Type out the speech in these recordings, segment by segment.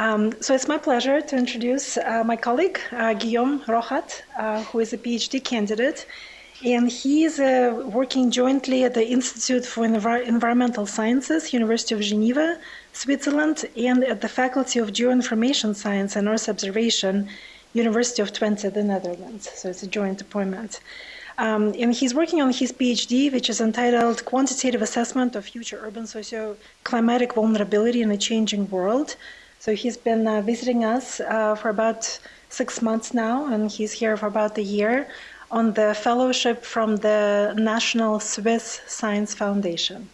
Um, so it's my pleasure to introduce uh, my colleague, uh, Guillaume Rohat, uh, who is a PhD candidate. And he is uh, working jointly at the Institute for Envir Environmental Sciences, University of Geneva, Switzerland, and at the Faculty of Geoinformation Science and Earth Observation, University of Twente, the Netherlands. So it's a joint appointment. Um, and he's working on his PhD, which is entitled Quantitative Assessment of Future Urban Socio-Climatic Vulnerability in a Changing World. So he's been uh, visiting us uh, for about six months now, and he's here for about a year on the fellowship from the National Swiss Science Foundation.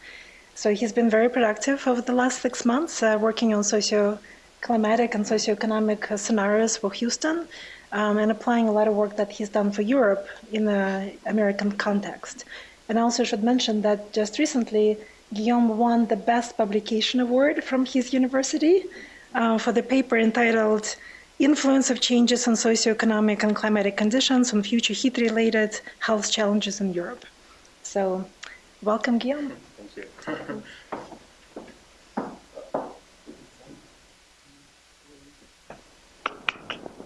So he's been very productive over the last six months, uh, working on socio-climatic and socioeconomic scenarios for Houston um, and applying a lot of work that he's done for Europe in the American context. And I also should mention that just recently, Guillaume won the Best Publication Award from his university uh, for the paper entitled Influence of Changes in Socioeconomic and Climatic Conditions on Future Heat-Related Health Challenges in Europe. So, welcome, Guillaume. Thank you.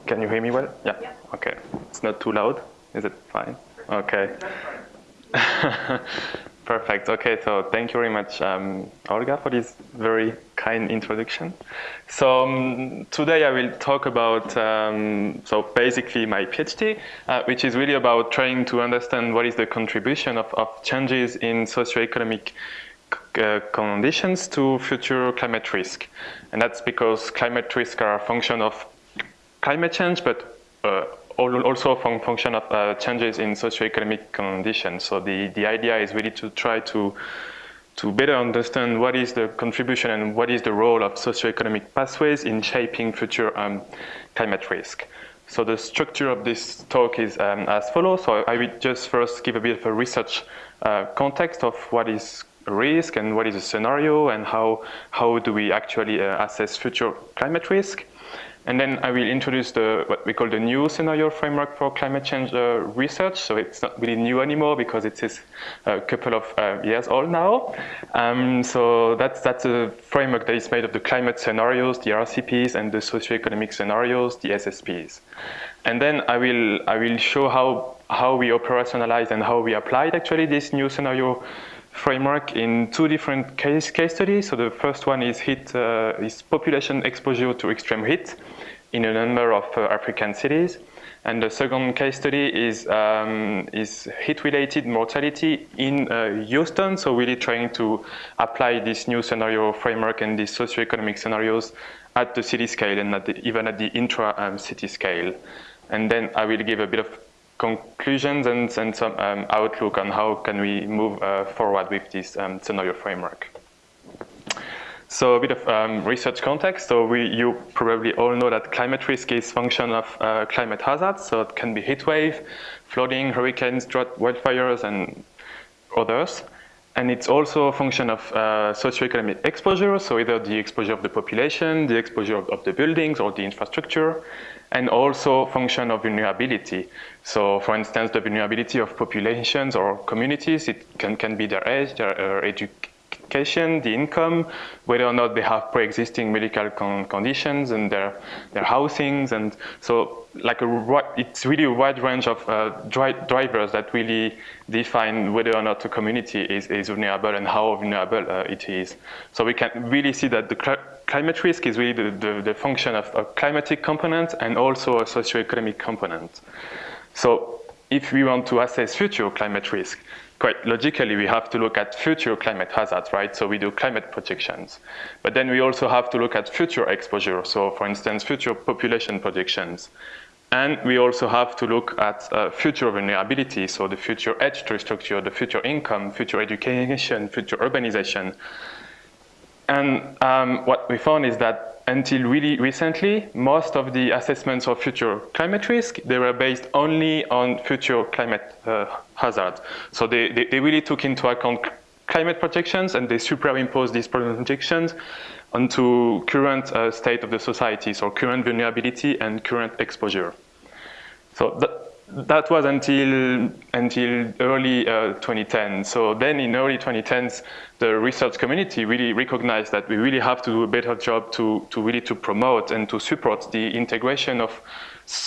Can you hear me well? Yeah. yeah. Okay. It's not too loud. Is it fine? Okay. Perfect. Okay, so thank you very much, um, Olga, for this very kind introduction. So um, today I will talk about, um, so basically my PhD, uh, which is really about trying to understand what is the contribution of, of changes in socioeconomic uh, conditions to future climate risk. And that's because climate risk are a function of climate change, but uh, also from function of uh, changes in socioeconomic conditions. So the, the idea is really to try to to better understand what is the contribution and what is the role of socioeconomic pathways in shaping future um, climate risk. So the structure of this talk is um, as follows. So I will just first give a bit of a research uh, context of what is risk and what is a scenario and how, how do we actually uh, assess future climate risk. And then I will introduce the, what we call the new scenario framework for climate change uh, research. So it's not really new anymore because it is a couple of uh, years old now. Um, so that's, that's a framework that is made of the climate scenarios, the RCPs, and the socioeconomic scenarios, the SSPs. And then I will, I will show how, how we operationalize and how we applied actually this new scenario framework in two different case, case studies. So the first one is heat, uh, is population exposure to extreme heat in a number of uh, African cities. And the second case study is, um, is heat-related mortality in uh, Houston, so really trying to apply this new scenario framework and these socioeconomic scenarios at the city scale and at the, even at the intra-city um, scale. And then I will give a bit of conclusions and, and some um, outlook on how can we move uh, forward with this um, scenario framework. So a bit of um, research context. So we, you probably all know that climate risk is function of uh, climate hazards. So it can be heat wave, flooding, hurricanes, drought, wildfires, and others. And it's also a function of uh, socioeconomic exposure, so either the exposure of the population, the exposure of, of the buildings or the infrastructure, and also function of vulnerability. So for instance, the vulnerability of populations or communities, it can, can be their age, their uh, education, the income, whether or not they have pre-existing medical con conditions and their, their housings. And so like a, it's really a wide range of uh, dri drivers that really define whether or not a community is, is vulnerable and how vulnerable uh, it is. So we can really see that the climate risk is really the, the, the function of a climatic component and also a socioeconomic component. So if we want to assess future climate risk, quite logically, we have to look at future climate hazards, right? So we do climate projections. But then we also have to look at future exposure. So for instance, future population projections. And we also have to look at uh, future vulnerability, so the future edge structure, the future income, future education, future urbanization. And um, what we found is that until really recently, most of the assessments of future climate risk, they were based only on future climate uh, hazard. So they, they, they, really took into account climate projections and they superimposed these projections onto current uh, state of the society, so current vulnerability and current exposure. So that was until until early uh, 2010. So then in early 2010s, the research community really recognized that we really have to do a better job to, to really to promote and to support the integration of,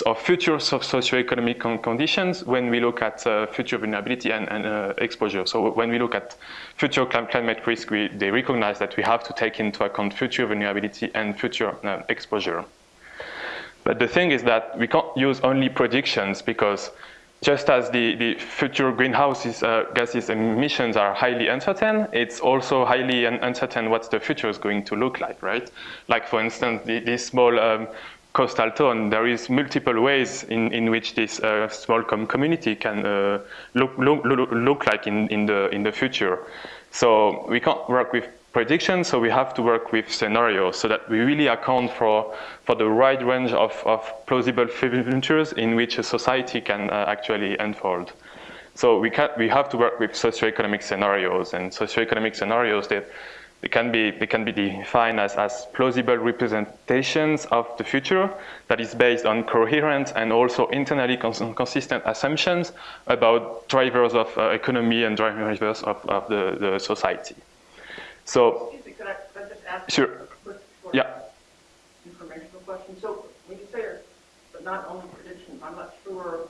of future socioeconomic con conditions when we look at uh, future vulnerability and, and uh, exposure. So when we look at future climate risk, we, they recognize that we have to take into account future vulnerability and future uh, exposure. But the thing is that we can't use only predictions because just as the, the future greenhouse uh, gases emissions are highly uncertain, it's also highly un uncertain what the future is going to look like, right? Like for instance, the, this small um, coastal town, there is multiple ways in, in which this uh, small com community can uh, look, look, look like in, in, the, in the future. So we can't work with predictions, so we have to work with scenarios so that we really account for, for the wide range of, of plausible futures in which a society can uh, actually unfold. So we, can, we have to work with socioeconomic scenarios, and socioeconomic scenarios, that they, can, be, they can be defined as, as plausible representations of the future that is based on coherent and also internally cons consistent assumptions about drivers of uh, economy and drivers of, of the, the society. So, Excuse me, I, I just ask sure. quick, yeah. informational question? So when you say, but not only predictions, I'm not sure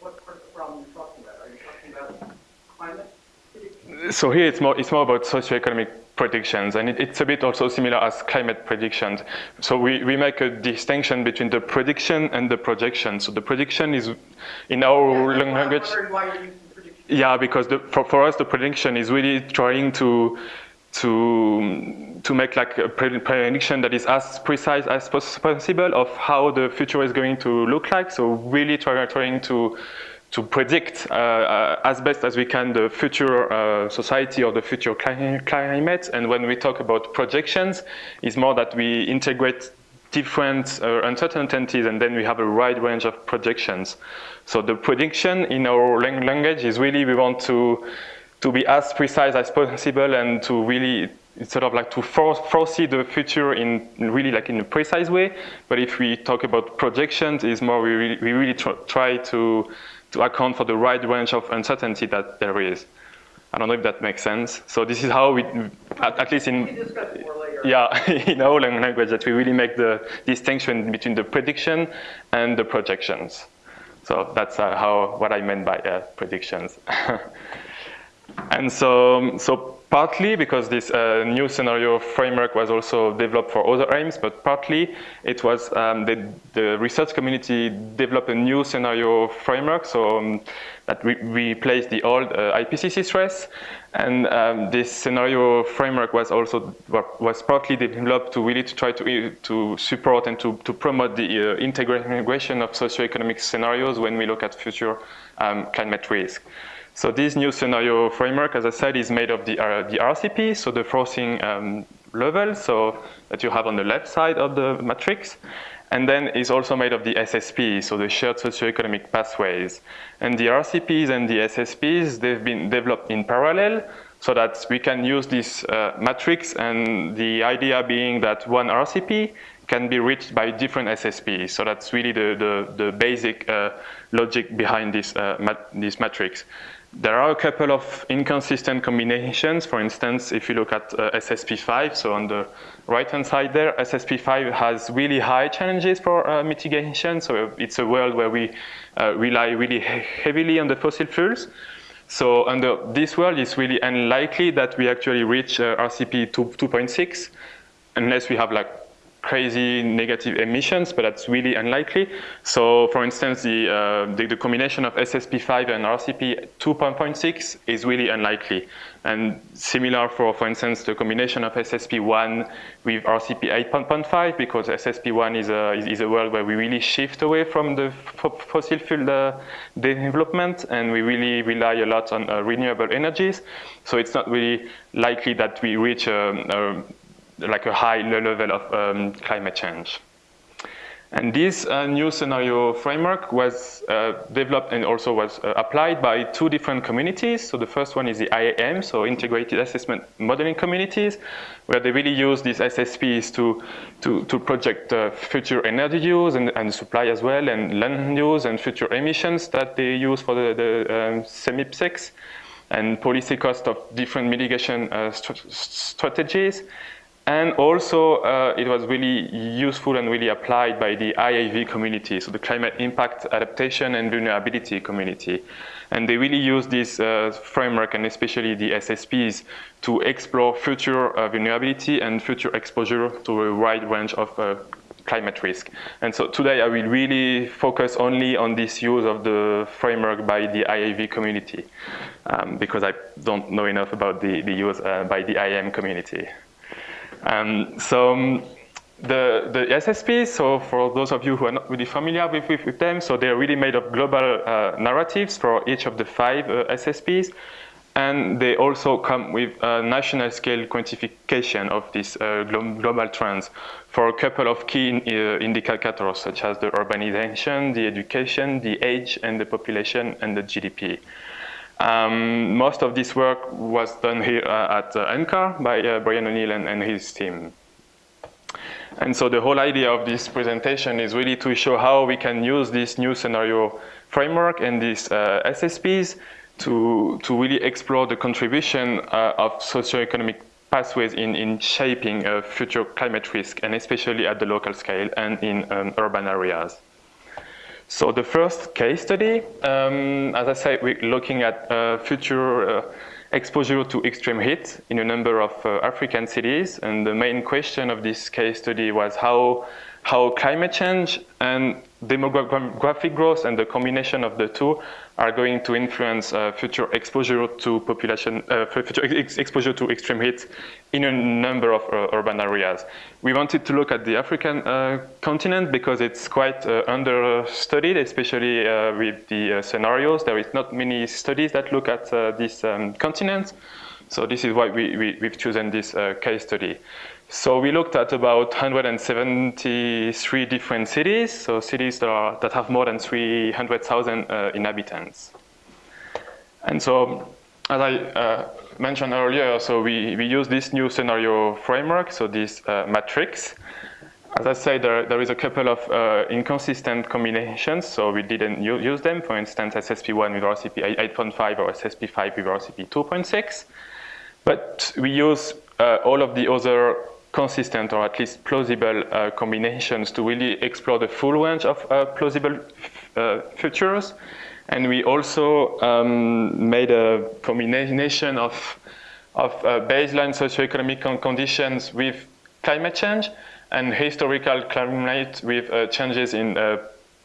what part of the problem you're talking about. Are you talking about climate predictions? So here it's more, it's more about socioeconomic predictions, and it, it's a bit also similar as climate predictions. So we, we make a distinction between the prediction and the projection. So the prediction is, in our yeah, language, yeah, because the, for, for us the prediction is really trying to to to make like a prediction that is as precise as possible of how the future is going to look like. So really try, trying to to predict uh, uh, as best as we can the future uh, society or the future climate. And when we talk about projections, it's more that we integrate different uh, uncertainties and then we have a wide range of projections. So the prediction in our language is really we want to to be as precise as possible and to really sort of like to foresee the future in really like in a precise way. But if we talk about projections, is more we really, we really try to to account for the right range of uncertainty that there is. I don't know if that makes sense. So this is how we, at, at least in yeah, in our language, that we really make the distinction between the prediction and the projections. So that's uh, how what I meant by uh, predictions. And so, so partly because this uh, new scenario framework was also developed for other aims, but partly it was um, the, the, research community developed a new scenario framework so um, that we replaced the old uh, IPCC SRES. And um, this scenario framework was also was partly developed to really to try to to support and to, to promote the uh, integration of socioeconomic scenarios when we look at future um, climate risk. So this new scenario framework, as I said, is made of the, uh, the RCP, so the forcing um, level, so that you have on the left side of the matrix. And then is also made of the SSP, so the shared socioeconomic pathways. And the RCPs and the SSPs, they've been developed in parallel so that we can use this uh, matrix and the idea being that one RCP can be reached by different SSPs. So that's really the, the, the basic uh, logic behind this, uh, mat this matrix. There are a couple of inconsistent combinations. For instance, if you look at uh, SSP5, so on the right-hand side there, SSP5 has really high challenges for uh, mitigation. So it's a world where we uh, rely really he heavily on the fossil fuels. So under this world, it's really unlikely that we actually reach uh, RCP 2.6 unless we have like crazy negative emissions, but that's really unlikely. So for instance, the, uh, the, the, combination of SSP5 and RCP 2.6 is really unlikely. And similar for, for instance, the combination of SSP1 with RCP 8.5, because SSP1 is a, is, a world where we really shift away from the fossil fuel uh, development, and we really rely a lot on uh, renewable energies. So it's not really likely that we reach a, a like a high level of um, climate change. And this uh, new scenario framework was uh, developed and also was uh, applied by two different communities. So the first one is the IAM, so Integrated Assessment Modeling Communities, where they really use these SSPs to, to, to project future energy use and, and supply as well, and land use and future emissions that they use for the, the um, CMIP6 and policy cost of different mitigation uh, st strategies. And also, uh, it was really useful and really applied by the IAV community, so the Climate Impact Adaptation and Vulnerability community. And they really use this uh, framework and especially the SSPs to explore future uh, vulnerability and future exposure to a wide range of uh, climate risk. And so today I will really focus only on this use of the framework by the IAV community um, because I don't know enough about the, the use uh, by the IAM community. Um, so um, the, the SSPs, so for those of you who are not really familiar with, with, with them, so they're really made of global uh, narratives for each of the five uh, SSPs. And they also come with a national scale quantification of these uh, global trends for a couple of key uh, indicators, such as the urbanization, the education, the age, and the population, and the GDP. Um, most of this work was done here uh, at uh, by uh, Brian O'Neill and, and, his team. And so the whole idea of this presentation is really to show how we can use this new scenario framework and these uh, SSPs to, to really explore the contribution uh, of socioeconomic pathways in, in shaping uh, future climate risk, and especially at the local scale and in um, urban areas. So the first case study, um, as I said, we're looking at uh, future uh, exposure to extreme heat in a number of uh, African cities. And the main question of this case study was how, how climate change and demographic growth and the combination of the two are going to influence uh, future exposure to population, uh, future ex exposure to extreme heat in a number of uh, urban areas. We wanted to look at the African uh, continent because it's quite uh, understudied, especially uh, with the scenarios. There is not many studies that look at this um, continent. So this is why we, we, have chosen this case study. So we looked at about 173 different cities, so cities that, are, that have more than 300,000 uh, inhabitants. And so, as I uh, mentioned earlier, so we, we use this new scenario framework, so this uh, matrix. As I said, there, there is a couple of uh, inconsistent combinations, so we didn't use them. For instance, SSP1 with RCP 8.5 or SSP5 with RCP 2.6. But we use uh, all of the other consistent or at least plausible uh, combinations to really explore the full range of uh, plausible uh, futures. And we also um, made a combination of, of uh, baseline socioeconomic conditions with climate change and historical climate with uh, changes in uh,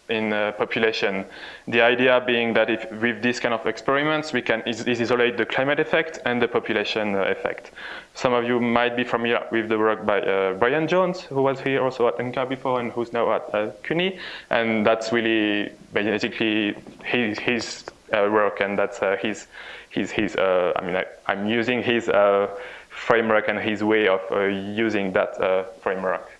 in uh, population. The idea being that if with these kind of experiments, we can is isolate the climate effect and the population uh, effect. Some of you might be familiar with the work by uh, Bryan Jones, who was here also at NCAR before and who's now at uh, CUNY. And that's really basically his, his work and that's his, his, his I mean, I, am using his framework and his way of using that framework.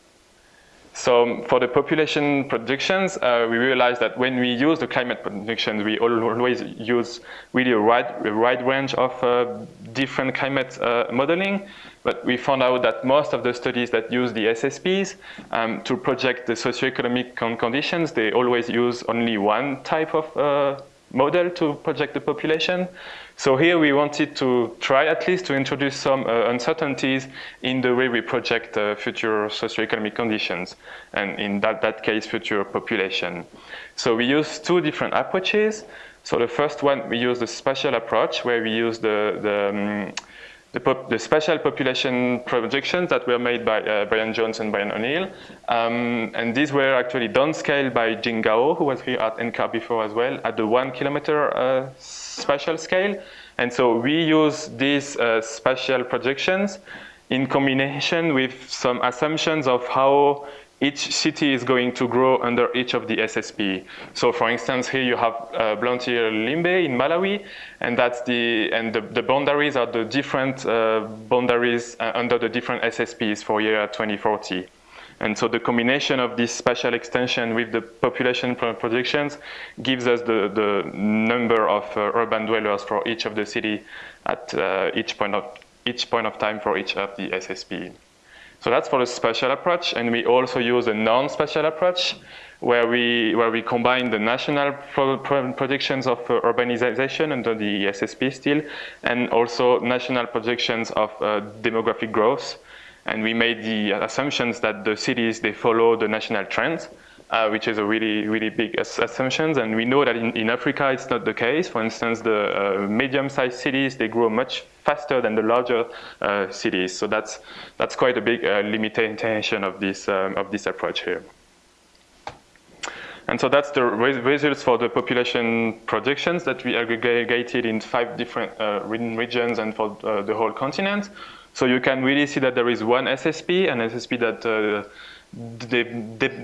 So for the population predictions, uh, we realized that when we use the climate predictions, we always use really a wide, a wide range of uh, different climate uh, modeling. But we found out that most of the studies that use the SSPs um, to project the socioeconomic con conditions, they always use only one type of uh, model to project the population. So here we wanted to try at least to introduce some uh, uncertainties in the way we project uh, future socioeconomic conditions, and in that, that case, future population. So we use two different approaches. So the first one, we use the spatial approach, where we use the, the um, the, the, spatial population projections that were made by uh, Bryan Jones and Brian O'Neill. Um, and these were actually downscaled by Jing Gao, who was here at NCAR before as well, at the one kilometer uh, spatial scale. And so we use these uh, projections in combination with some assumptions of how each city is going to grow under each of the SSP. So for instance, here you have uh, Blantyre Limbe in Malawi, and that's the, and the, the boundaries are the different uh, boundaries uh, under the different SSPs for year 2040. And so the combination of this spatial extension with the population projections gives us the, the number of uh, urban dwellers for each of the city at uh, each point of each point of time for each of the SSP. So that's for the spatial approach, and we also use a non-spatial approach where we, where we combine the national pro pro projections of uh, urbanization under the SSP still, and also national projections of uh, demographic growth. And we made the assumptions that the cities, they follow the national trends, uh, which is a really, really big ass assumption. And we know that in, in Africa, it's not the case. For instance, the uh, medium-sized cities, they grow much faster than the larger uh, cities. So that's, that's quite a big uh, limitation of this, um, of this approach here. And so that's the results for the population projections that we aggregated in five different uh, regions and for uh, the whole continent. So you can really see that there is one SSP, an SSP that uh,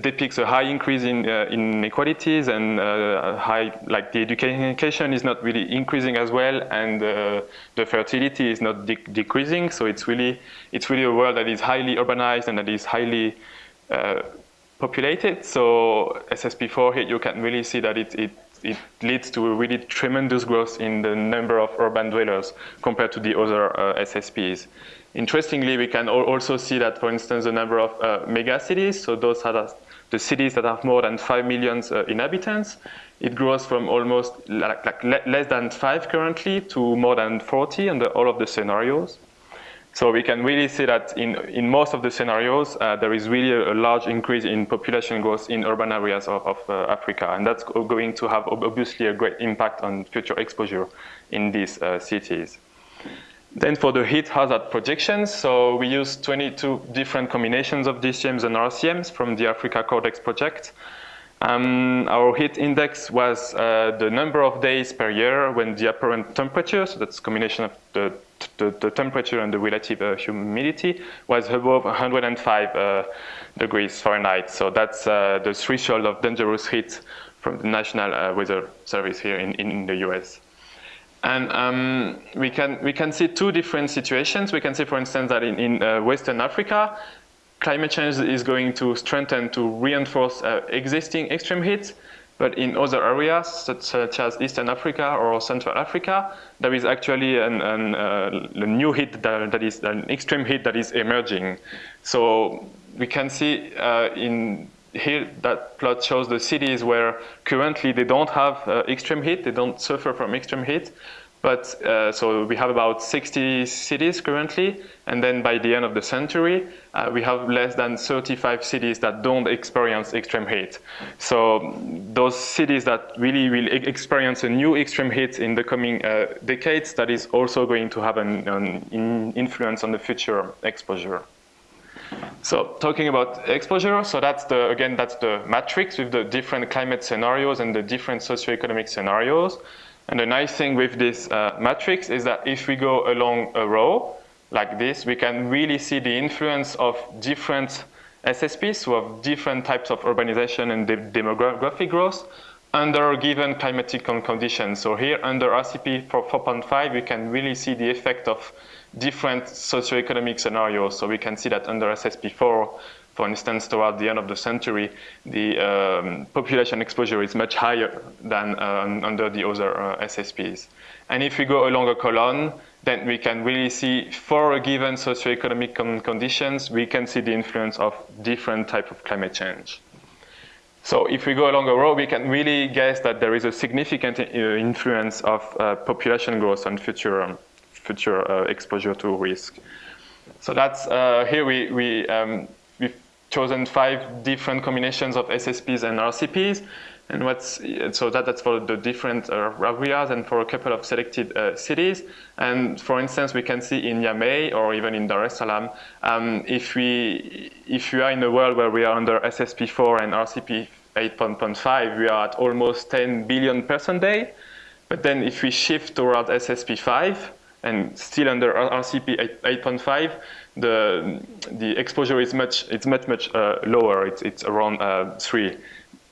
depicts a high increase in uh, inequalities and uh, high, like the education is not really increasing as well, and uh, the fertility is not de decreasing. So it's really, it's really a world that is highly urbanized and that is highly uh, populated. So SSP4 here, you can really see that it, it, it leads to a really tremendous growth in the number of urban dwellers compared to the other uh, SSPs. Interestingly, we can also see that, for instance, the number of uh, megacities, so those are the cities that have more than 5 million uh, inhabitants, it grows from almost like, like less than 5 currently to more than 40 under all of the scenarios. So we can really see that in, in most of the scenarios, uh, there is really a, a, large increase in population growth in urban areas of, of uh, Africa. And that's going to have obviously a great impact on future exposure in these uh, cities. Then for the heat hazard projections, so we use 22 different combinations of GCMs and RCMs from the Africa CORDEX project. Um, our heat index was uh, the number of days per year when the apparent temperature, so that's combination of the the, the temperature and the relative uh, humidity was above 105 uh, degrees Fahrenheit. So that's uh, the threshold of dangerous heat from the National uh, Weather Service here in, in the US. And um, we, can, we can see two different situations. We can see, for instance, that in, in uh, Western Africa, climate change is going to strengthen, to reinforce uh, existing extreme heat. But in other areas, such, as Eastern Africa or Central Africa, there is actually an, an, uh, a new heat that, that is an extreme heat that is emerging. So we can see uh, in here that plot shows the cities where currently they don't have uh, extreme heat, they don't suffer from extreme heat, but uh, so we have about 60 cities currently, and then by the end of the century, uh, we have less than 35 cities that don't experience extreme heat. So those cities that really will experience a new extreme heat in the coming uh, decades, that is also going to have an, an influence on the future exposure. So talking about exposure, so that's the, again, that's the matrix with the different climate scenarios and the different socioeconomic scenarios. And the nice thing with this uh, matrix is that if we go along a row like this, we can really see the influence of different SSPs who have different types of urbanization and de demographic growth under given climatic conditions. So here under RCP 4.5, we can really see the effect of different socioeconomic scenarios. So we can see that under SSP4, for instance, toward the end of the century, the um, population exposure is much higher than uh, under the other uh, SSPs. And if we go along a column, then we can really see for a given socioeconomic con conditions, we can see the influence of different type of climate change. So if we go along a row, we can really guess that there is a significant uh, influence of uh, population growth on future, um, future uh, exposure to risk. So that's, uh, here we, we um, chosen five different combinations of SSPs and RCPs. And what's, so that, that's for the different uh, areas and for a couple of selected uh, cities. And for instance, we can see in Niamey or even in Dar es Salaam, um, if, we, if we are in a world where we are under SSP4 and RCP 8.5, we are at almost 10 billion person day. But then if we shift towards SSP5 and still under RCP 8.5, the the exposure is much it's much much uh, lower. It's it's around uh, three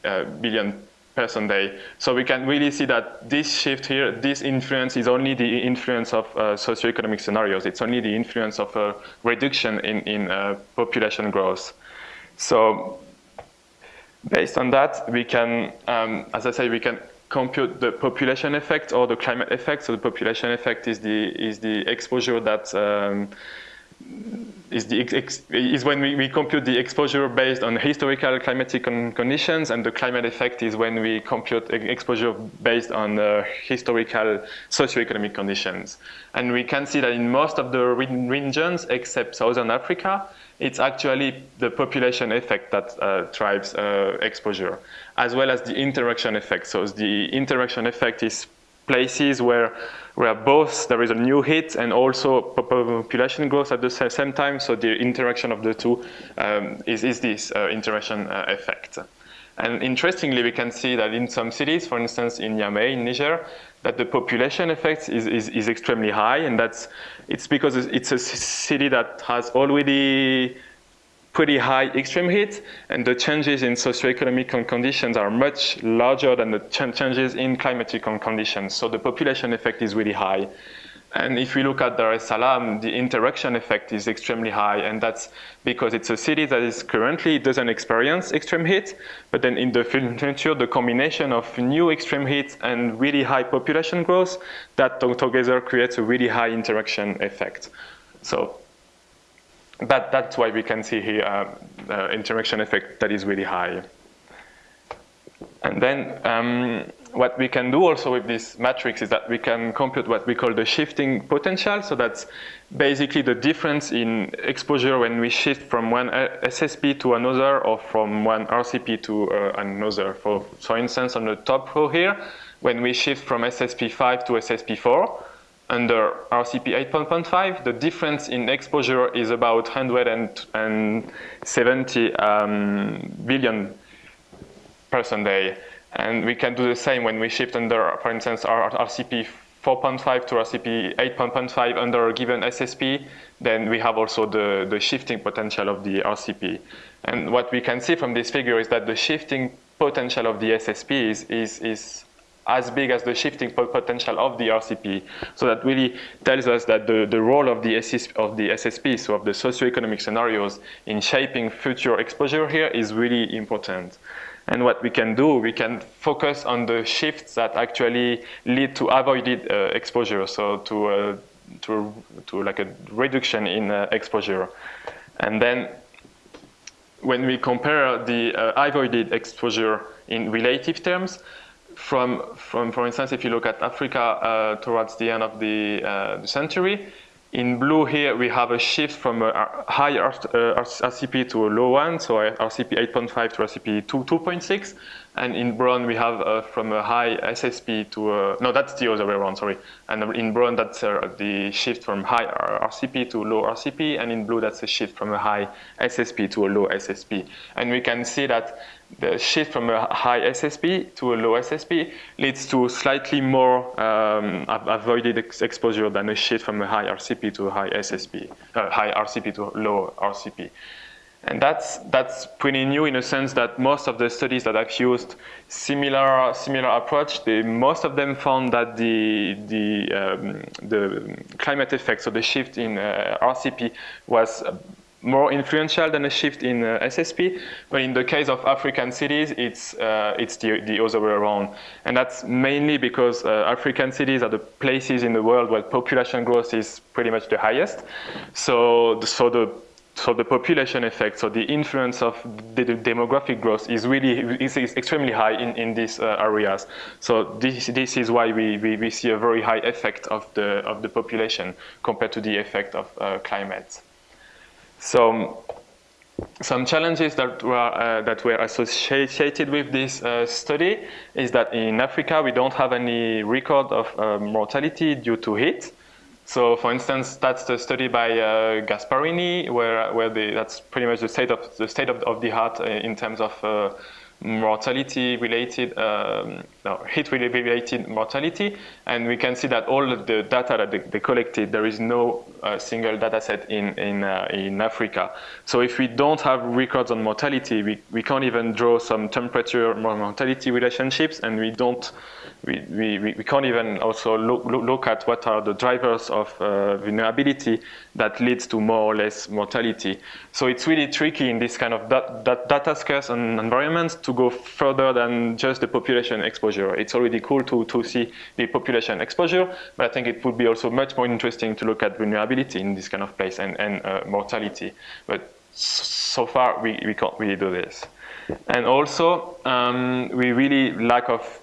uh, billion person day. So we can really see that this shift here, this influence is only the influence of uh, socioeconomic scenarios. It's only the influence of a reduction in in uh, population growth. So based on that, we can, um, as I say, we can compute the population effect or the climate effect. So the population effect is the is the exposure that um, is, the is when we, we compute the exposure based on historical climatic con conditions, and the climate effect is when we compute exposure based on uh, historical socioeconomic conditions. And we can see that in most of the regions, except Southern Africa, it's actually the population effect that uh, drives uh, exposure, as well as the interaction effect. So the interaction effect is places where where both there is a new hit and also population growth at the same time. So the interaction of the two um, is, is this uh, interaction uh, effect. And interestingly, we can see that in some cities, for instance, in Niamey, in Niger, that the population effect is, is, is extremely high, and that's it's because it's a city that has already pretty high extreme heat, and the changes in socioeconomic conditions are much larger than the ch changes in climatic conditions. So the population effect is really high. And if we look at Dar es Salaam, the interaction effect is extremely high, and that's because it's a city that is currently doesn't experience extreme heat, but then in the future, the combination of new extreme heat and really high population growth, that together creates a really high interaction effect. So that, that's why we can see here uh, uh, interaction effect that is really high. And then um, what we can do also with this matrix is that we can compute what we call the shifting potential. So that's basically the difference in exposure when we shift from one SSP to another or from one RCP to uh, another. For, for instance, on the top row here, when we shift from SSP5 to SSP4, under RCP 8.5, the difference in exposure is about 170 um, billion person day. And we can do the same when we shift under, for instance, our RCP 4.5 to RCP 8.5 under a given SSP, then we have also the, the shifting potential of the RCP. And what we can see from this figure is that the shifting potential of the SSP is, is, is as big as the shifting potential of the RCP. So that really tells us that the, the role of the, SS, of the SSP, so of the socioeconomic scenarios in shaping future exposure here is really important. And what we can do, we can focus on the shifts that actually lead to avoided uh, exposure, so to, uh, to, to like a reduction in uh, exposure. And then when we compare the uh, avoided exposure in relative terms, from, from, for instance, if you look at Africa uh, towards the end of the, uh, the, century, in blue here we have a shift from a high RCP uh, to a low one, so RCP 8.5 to RCP 2.6, and in brown we have uh, from a high SSP to a, no, that's the other way around, sorry. And in brown that's uh, the shift from high RCP to low RCP, and in blue that's a shift from a high SSP to a low SSP. And we can see that the shift from a high SSP to a low SSP leads to slightly more um, avoided ex exposure than a shift from a high RCP to a high SSP, uh, high RCP to low RCP. And that's, that's pretty new in a sense that most of the studies that I've used similar, similar approach, they, most of them found that the, the, um, the climate effect, so the shift in uh, RCP was more influential than a shift in uh, SSP. But in the case of African cities, it's, uh, it's the, the other way around. And that's mainly because uh, African cities are the places in the world where population growth is pretty much the highest. So, so the so the population effect, so the influence of the, demographic growth is really is, is extremely high in, in these uh, areas. So this, this is why we, we, we, see a very high effect of the, of the population compared to the effect of uh, climate. So some challenges that were, uh, that were associated with this uh, study is that in Africa we don't have any record of uh, mortality due to heat. So for instance, that's the study by uh, Gasparrini, where, where the, that's pretty much the state of the, state of, of the art uh, in terms of uh, mortality related, um, no, heat related mortality. And we can see that all of the data that they, they collected, there is no uh, single data set in, in, uh, in Africa. So if we don't have records on mortality, we, we can't even draw some temperature mortality relationships and we don't, we, we, we can't even also look, look, look at what are the drivers of uh, vulnerability that leads to more or less mortality. So it's really tricky in this kind of dat dat data scarce and environments to go further than just the population exposure. It's already cool to, to see the population exposure, but I think it would be also much more interesting to look at vulnerability in this kind of place and, and uh, mortality. But so far, we, we can't really do this. And also, um, we really lack of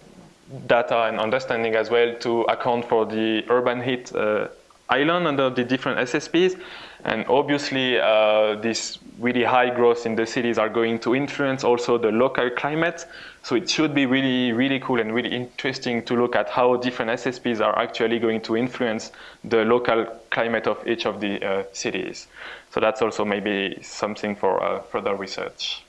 data and understanding as well to account for the urban heat uh, island under the different SSPs. And obviously, uh, this really high growth in the cities are going to influence also the local climate. So it should be really, really cool and really interesting to look at how different SSPs are actually going to influence the local climate of each of the uh, cities. So that's also maybe something for uh, further research.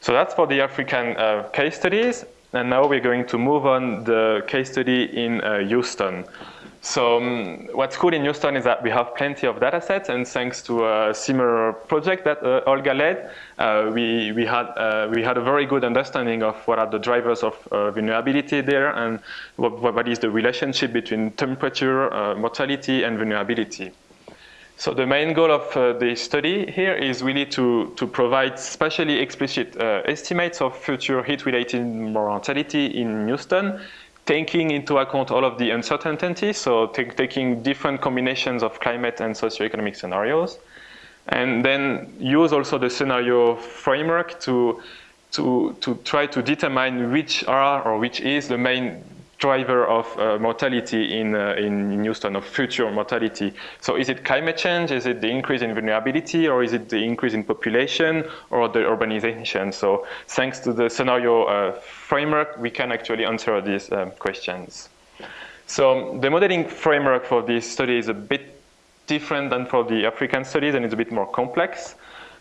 So that's for the African uh, case studies. And now we're going to move on the case study in uh, Houston. So um, what's cool in Houston is that we have plenty of data sets, and thanks to a similar project that uh, Olga led, uh, we, we, had, uh, we had a very good understanding of what are the drivers of uh, vulnerability there and what, what is the relationship between temperature, uh, mortality, and vulnerability. So the main goal of uh, the study here is really to, to provide spatially explicit uh, estimates of future heat-related mortality in Houston, taking into account all of the uncertainties, so taking different combinations of climate and socioeconomic scenarios, and then use also the scenario framework to, to, to try to determine which are or which is the main driver of uh, mortality in, uh, in Houston, of future mortality. So is it climate change? Is it the increase in vulnerability? Or is it the increase in population or the urbanization? So thanks to the scenario uh, framework, we can actually answer these um, questions. So the modeling framework for this study is a bit different than for the African studies and it's a bit more complex.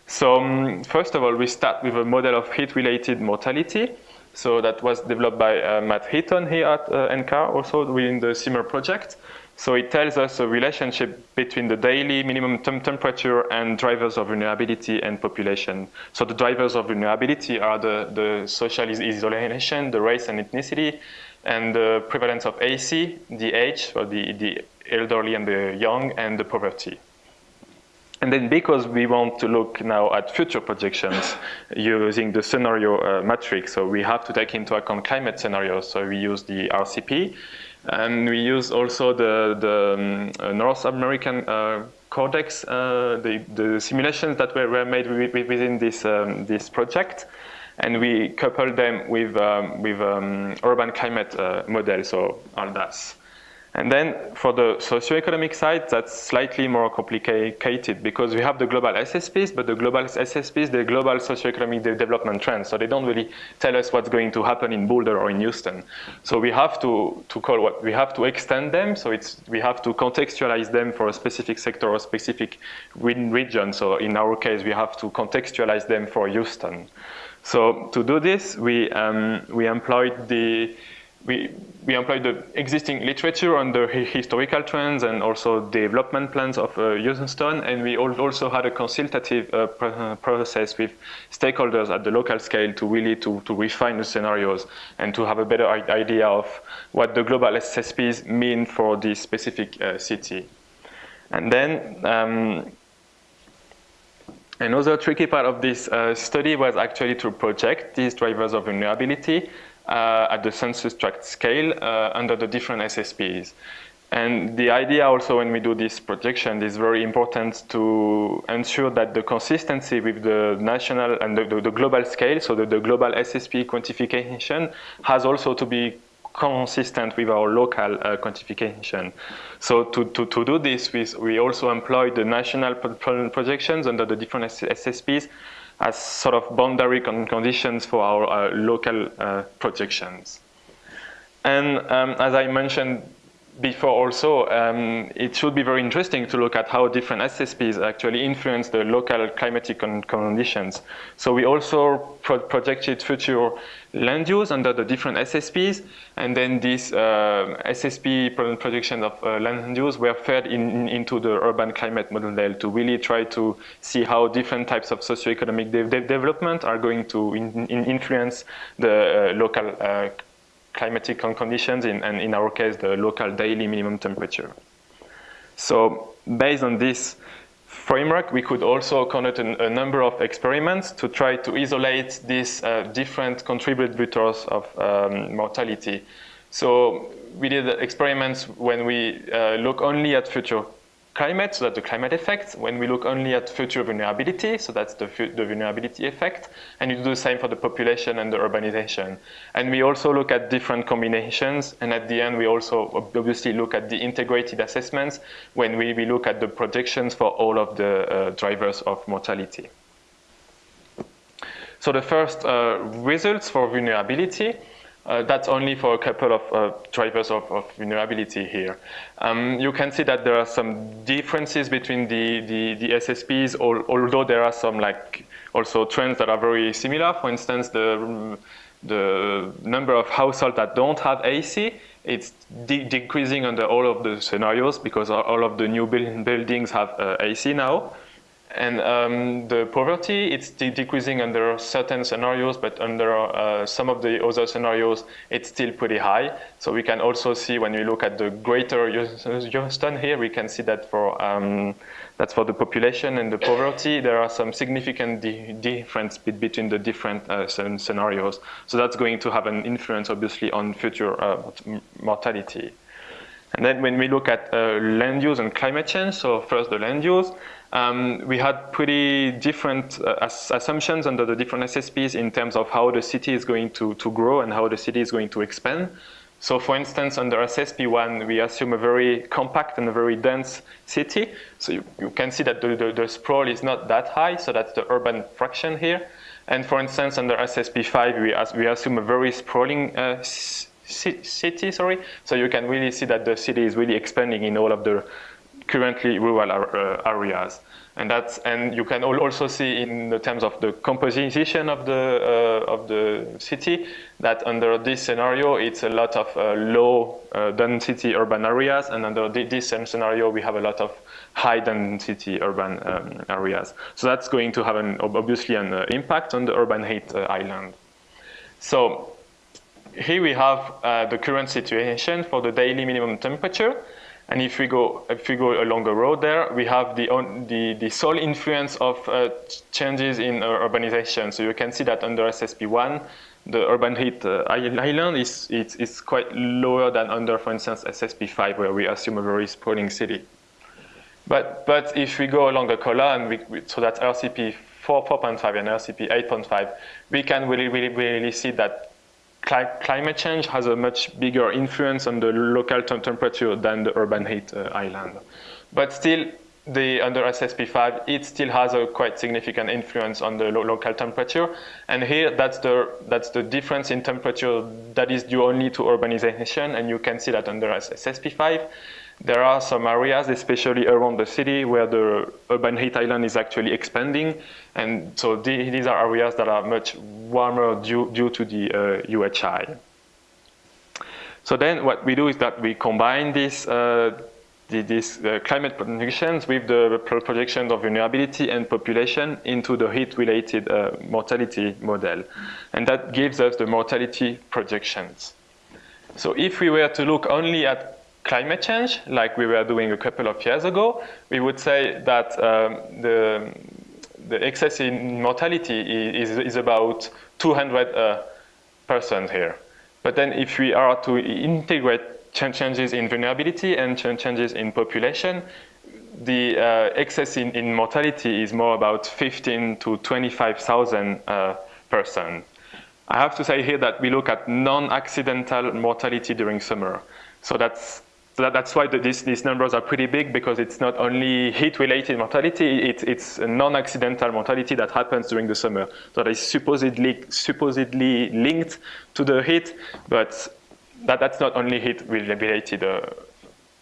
So um, first of all, we start with a model of heat-related mortality. So that was developed by uh, Matt Heaton here at uh, NCAR, also within the SIMMER project. So it tells us a relationship between the daily minimum temp temperature and drivers of vulnerability and population. So the drivers of vulnerability are the, the social isolation, the race and ethnicity, and the prevalence of AC, the age, so the, the elderly and the young, and the poverty. And then because we want to look now at future projections using the scenario uh, matrix, so we have to take into account climate scenarios. So we use the RCP, and we use also the, the um, North American uh, CORDEX, uh, the, the simulations that were, were made within this, um, this project. And we couple them with, um, with um, urban climate uh, model, so ALDAS. And then for the socioeconomic side, that's slightly more complicated because we have the global SSPs, but the global SSPs, the global socioeconomic development trends. So they don't really tell us what's going to happen in Boulder or in Houston. So we have to, to call what, we have to extend them. So it's, we have to contextualize them for a specific sector or specific region. So in our case, we have to contextualize them for Houston. So to do this, we, um, we employed the, we, we employed the existing literature on the historical trends and also development plans of uh, Houston, and we also had a consultative uh, process with stakeholders at the local scale to really to, to refine the scenarios and to have a better idea of what the global SSPs mean for this specific uh, city. And then um, another tricky part of this uh, study was actually to project these drivers of vulnerability at the census tract scale uh, under the different SSPs. And the idea also when we do this projection is very important to ensure that the consistency with the national and the, the, the global scale, so that the global SSP quantification has also to be consistent with our local uh, quantification. So to, to, to do this, we, we also employ the national projections under the different SSPs as sort of boundary conditions for our uh, local uh, projections. And um, as I mentioned before also, um, it should be very interesting to look at how different SSPs actually influence the local climatic con conditions. So we also pro projected future land use under the different SSPs, and then these uh, SSP projections of uh, land use were fed in, in, into the urban climate model to really try to see how different types of socioeconomic de de development are going to in, influence the uh, local uh, climatic conditions, in, and in our case, the local daily minimum temperature. So based on this framework, we could also conduct a, a number of experiments to try to isolate these uh, different contributors of um, mortality. So we did experiments when we uh, look only at future climate, so that's the climate effect. When we look only at future vulnerability, so that's the, the vulnerability effect. And you do the same for the population and the urbanization. And we also look at different combinations. And at the end, we also obviously look at the integrated assessments when we, we look at the projections for all of the uh, drivers of mortality. So the first uh, results for vulnerability uh, that's only for a couple of uh, drivers of, of, vulnerability here. Um, you can see that there are some differences between the, the, the SSPs, al although there are some like also trends that are very similar. For instance, the, the number of households that don't have AC, it's de decreasing under all of the scenarios because all of the new buildings have uh, AC now. And um, the poverty, it's de decreasing under certain scenarios, but under uh, some of the other scenarios, it's still pretty high. So we can also see when we look at the greater Houston here, we can see that for um, that's for the population and the poverty, there are some significant di difference between the different uh, scenarios. So that's going to have an influence, obviously, on future uh, mortality. And then when we look at uh, land use and climate change, so first the land use, um, we had pretty different uh, assumptions under the different SSPs in terms of how the city is going to, to grow and how the city is going to expand. So for instance, under SSP1, we assume a very compact and a very dense city. So you, you can see that the, the, the, sprawl is not that high, so that's the urban fraction here. And for instance, under SSP5, we, as, we assume a very sprawling uh, city, sorry. So you can really see that the city is really expanding in all of the currently rural uh, areas. And that's and you can also see in the terms of the composition of the uh, of the city that under this scenario it's a lot of uh, low uh, density urban areas, and under this same scenario we have a lot of high density urban um, areas. So that's going to have an obviously an uh, impact on the urban heat uh, island. So here we have the current situation for the daily minimum temperature. And if we go if we go along the road there, we have the the, the sole influence of uh, changes in uh, urbanization. So you can see that under SSP1, the urban heat uh, island is, is, is quite lower than under, for instance, SSP5, where we assume a very sprawling city. But, but if we go along the column, we, we, so that's RCP 4.5 and RCP 8.5, we can really, really, really see that climate change has a much bigger influence on the local temperature than the urban heat uh, island. But still, the under SSP5, it still has a quite significant influence on the lo local temperature. And here, that's the, that's the difference in temperature that is due only to urbanization. And you can see that under SSP5, there are some areas, especially around the city, where the urban heat island is actually expanding. And so these are areas that are much warmer due, due to the uh, UHI. So then what we do is that we combine this, uh, the, these uh, climate predictions with the projections of vulnerability and population into the heat-related uh, mortality model. And that gives us the mortality projections. So if we were to look only at climate change, like we were doing a couple of years ago, we would say that um, the, the excess in mortality is, is about 200 uh, percent here. But then if we are to integrate changes in vulnerability and changes in population, the uh, excess in, in, mortality is more about 15 to 25,000 uh. I have to say here that we look at non-accidental mortality during summer. So that's so that, that's why the, these, these numbers are pretty big because it's not only heat-related mortality, it, it's non-accidental mortality that happens during the summer. So that is supposedly, supposedly linked to the heat, but that, that's not only heat-related uh,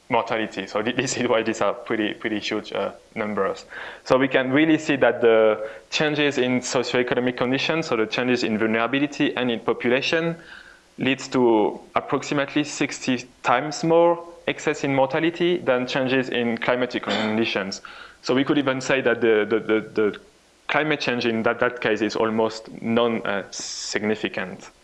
mortality. So this is why these are pretty, pretty huge uh, numbers. So we can really see that the changes in socioeconomic conditions, so the changes in vulnerability and in population, leads to approximately 60 times more excess in mortality than changes in climatic conditions. So we could even say that the, the, the, the climate change in that, that case is almost non-significant. Uh,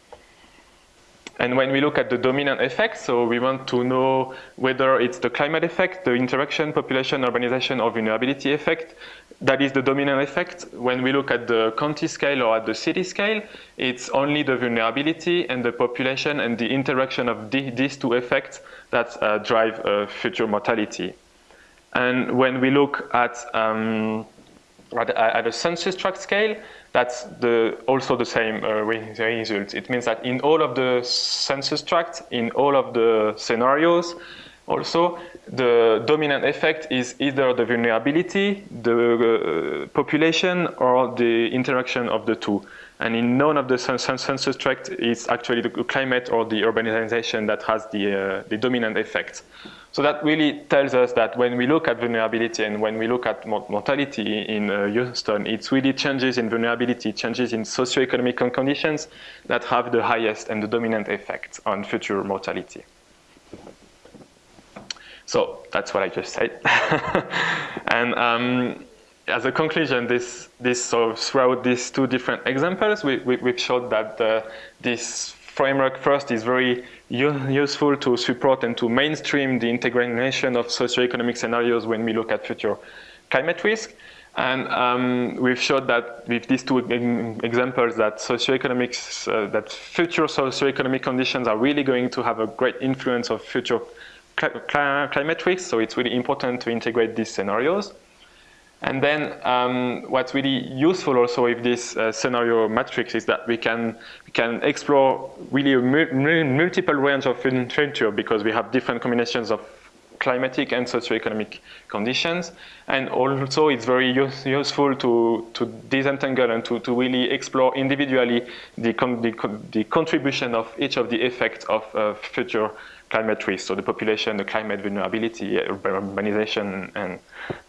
And when we look at the dominant effect, so we want to know whether it's the climate effect, the interaction, population, urbanization, or vulnerability effect. That is the dominant effect. When we look at the county scale or at the city scale, it's only the vulnerability and the population and the interaction of the, these two effects that uh, drive uh, future mortality. And when we look at, um, at, at a census tract scale, that's the, also the same uh, result. It means that in all of the census tracts, in all of the scenarios, also, the dominant effect is either the vulnerability, the uh, population, or the interaction of the two. And in none of the census tracts, it's actually the climate or the urbanization that has the, uh, the dominant effect. So that really tells us that when we look at vulnerability and when we look at mortality in uh, Houston, it's really changes in vulnerability, changes in socioeconomic conditions that have the highest and the dominant effect on future mortality. So that's what I just said. and um, as a conclusion, this, this of throughout these two different examples, we, we, have showed that uh, this framework first is very useful to support and to mainstream the integration of socioeconomic scenarios when we look at future climate risk. And um, we've showed that with these two examples that socioeconomics, uh, that future socioeconomic conditions are really going to have a great influence of future climate risk. So it's really important to integrate these scenarios. And then um, what's really useful also with this uh, scenario matrix is that we can we can explore really a multiple range of future because we have different combinations of climatic and socioeconomic conditions. And also it's very use, useful to, to disentangle and to, to really explore individually the, con the, con the contribution of each of the effects of uh, future climate risk, so the population, the climate vulnerability, urbanization, and,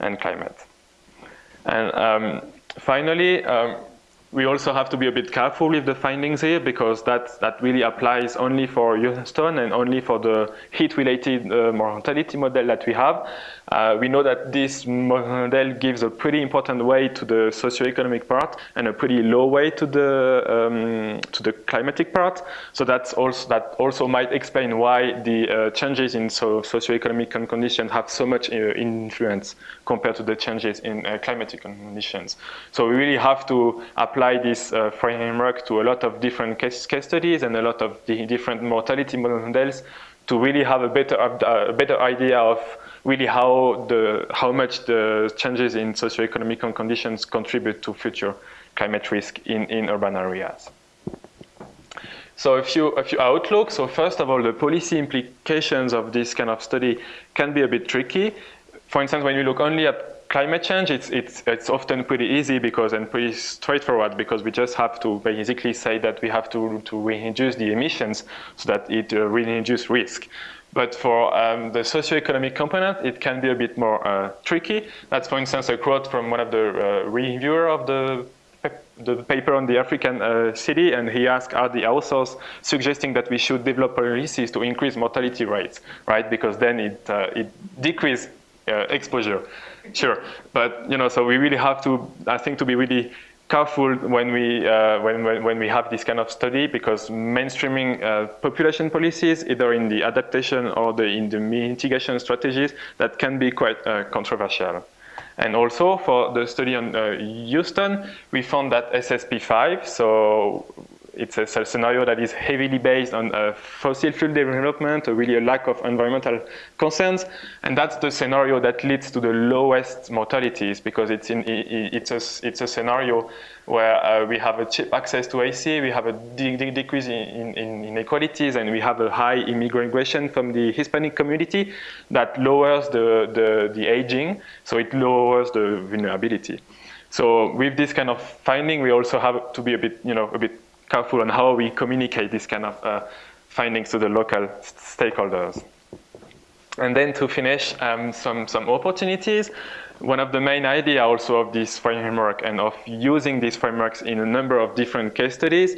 and climate. And um, finally, um, we also have to be a bit careful with the findings here because that, that really applies only for Houston and only for the heat-related uh, mortality model that we have. Uh, we know that this model gives a pretty important weight to the socioeconomic part and a pretty low weight to the um, to the climatic part. So that's also that also might explain why the uh, changes in so socioeconomic conditions have so much uh, influence compared to the changes in uh, climatic conditions. So we really have to apply this uh, framework to a lot of different case, case studies and a lot of the different mortality models to really have a better a better idea of really how, the, how much the changes in socioeconomic conditions contribute to future climate risk in, in urban areas. So a few, a few outlooks. So first of all, the policy implications of this kind of study can be a bit tricky. For instance, when you look only at climate change, it's, it's, it's often pretty easy because and pretty straightforward because we just have to basically say that we have to, to reduce the emissions so that it uh, reduces risk. But for um, the socioeconomic component, it can be a bit more uh, tricky. That's, for instance, a quote from one of the uh, reviewer of the the paper on the African uh, city, and he asked, are the authors suggesting that we should develop policies to increase mortality rates, right? Because then it, uh, it decreases uh, exposure. Sure, but you know, so we really have to, I think, to be really careful when we uh, when, when, when we have this kind of study because mainstreaming uh, population policies either in the adaptation or the in the mitigation strategies that can be quite uh, controversial. And also for the study on uh, Houston, we found that SSP5, so it's a scenario that is heavily based on uh, fossil fuel development, really a lack of environmental concerns, and that's the scenario that leads to the lowest mortalities because it's in it's a it's a scenario where uh, we have a cheap access to AC, we have a de de decrease in, in, inequalities, and we have a high immigration from the Hispanic community that lowers the, the, the aging, so it lowers the vulnerability. So with this kind of finding, we also have to be a bit, you know, a bit careful on how we communicate these kind of uh, findings to the local stakeholders. And then to finish, um, some, some opportunities. One of the main idea also of this framework and of using these frameworks in a number of different case studies